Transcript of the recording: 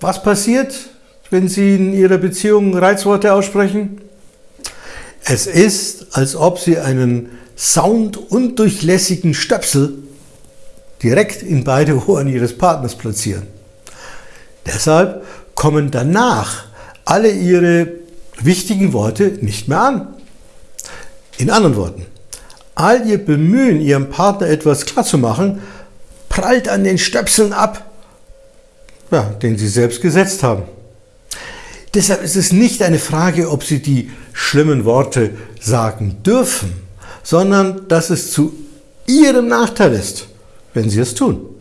Was passiert, wenn Sie in Ihrer Beziehung Reizworte aussprechen? Es ist, als ob Sie einen soundundurchlässigen Stöpsel direkt in beide Ohren Ihres Partners platzieren. Deshalb kommen danach alle Ihre wichtigen Worte nicht mehr an. In anderen Worten, all Ihr Bemühen, Ihrem Partner etwas klarzumachen, prallt an den Stöpseln ab, ja, den Sie selbst gesetzt haben. Deshalb ist es nicht eine Frage, ob Sie die schlimmen Worte sagen dürfen, sondern dass es zu Ihrem Nachteil ist, wenn Sie es tun.